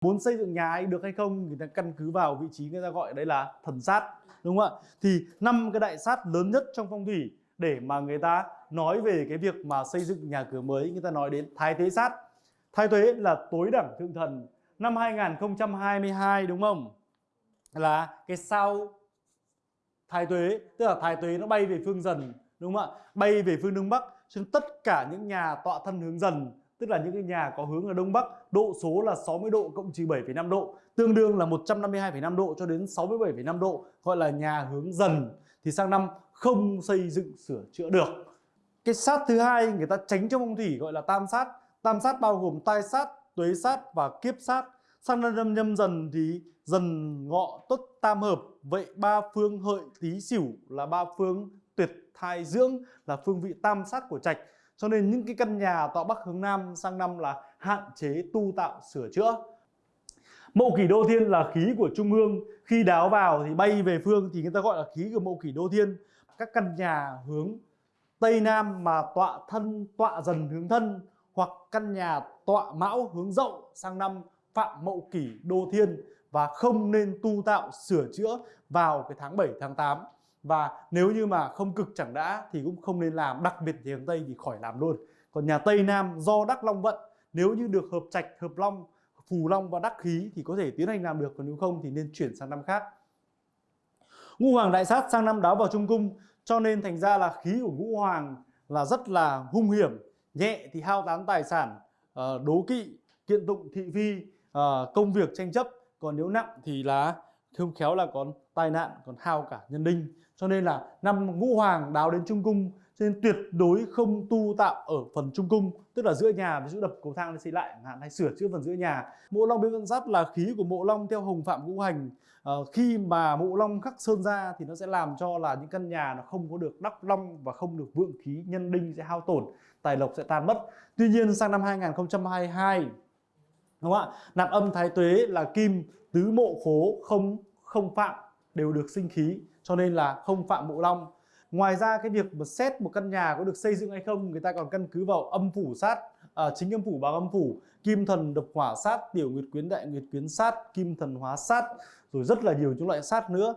muốn xây dựng nhà ấy được hay không, người ta căn cứ vào vị trí người ta gọi đấy là thần sát, đúng không ạ? Thì năm cái đại sát lớn nhất trong phong thủy để mà người ta nói về cái việc mà xây dựng nhà cửa mới, người ta nói đến thái tế sát. Thái tuế là tối đẳng thượng thần, năm 2022 đúng không? Là cái sao thái tuế, tức là thái tuế nó bay về phương dần, đúng không ạ? Bay về phương đông bắc cho nên tất cả những nhà tọa thân hướng dần tức là những cái nhà có hướng là đông bắc độ số là 60 độ cộng trừ 7,5 độ tương đương là 152,5 độ cho đến 67,5 độ gọi là nhà hướng dần. Thì sang năm không xây dựng sửa chữa được. Cái sát thứ hai người ta tránh trong phong thủy gọi là tam sát. Tam sát bao gồm tai sát tuế sát và kiếp sát. Sang năm nhâm dần thì dần ngọ tốt tam hợp. Vậy ba phương hợi tý sửu là ba phương tuyệt thai dưỡng là phương vị tam sát của trạch cho nên những cái căn nhà tọa bắc hướng nam sang năm là hạn chế tu tạo sửa chữa. Mậu kỷ đô thiên là khí của trung ương Khi đáo vào thì bay về phương thì người ta gọi là khí của mậu kỷ đô thiên. Các căn nhà hướng Tây Nam mà tọa thân, tọa dần hướng thân Hoặc căn nhà tọa mão hướng dậu sang năm phạm mậu kỷ đô thiên Và không nên tu tạo sửa chữa vào cái tháng 7 tháng 8 và nếu như mà không cực chẳng đã thì cũng không nên làm, đặc biệt thì hướng Tây thì khỏi làm luôn. Còn nhà Tây Nam do Đắc Long vận, nếu như được hợp trạch, hợp long, phù long và đắc khí thì có thể tiến hành làm được, còn nếu không thì nên chuyển sang năm khác. Ngũ hoàng đại sát sang năm đáo vào trung cung, cho nên thành ra là khí của ngũ hoàng là rất là hung hiểm, nhẹ thì hao tán tài sản ờ, đố kỵ, kiện tụng thị phi ờ, công việc tranh chấp, còn nếu nặng thì là không khéo là còn tai nạn còn hao cả nhân đinh cho nên là năm ngũ hoàng đáo đến trung cung cho nên tuyệt đối không tu tạo ở phần trung cung tức là giữa nhà ví dụ đập cầu thang xây lại hạn hay sửa chữa phần giữa nhà. Mộ long biến vận giáp là khí của mộ long theo hồng phạm ngũ hành. À, khi mà mộ long khắc sơn ra thì nó sẽ làm cho là những căn nhà nó không có được đắp long và không được vượng khí nhân đinh sẽ hao tổn tài lộc sẽ tan mất. Tuy nhiên sang năm 2022 đúng không ạ? Nạp âm thái tuế là kim tứ mộ khố không không phạm đều được sinh khí cho nên là không phạm mộ long. Ngoài ra cái việc mà xét một căn nhà có được xây dựng hay không người ta còn căn cứ vào âm phủ sát à, chính âm phủ bằng âm phủ kim thần độc hỏa sát tiểu nguyệt quyến đại nguyệt quyến sát kim thần hóa sát rồi rất là nhiều những loại sát nữa.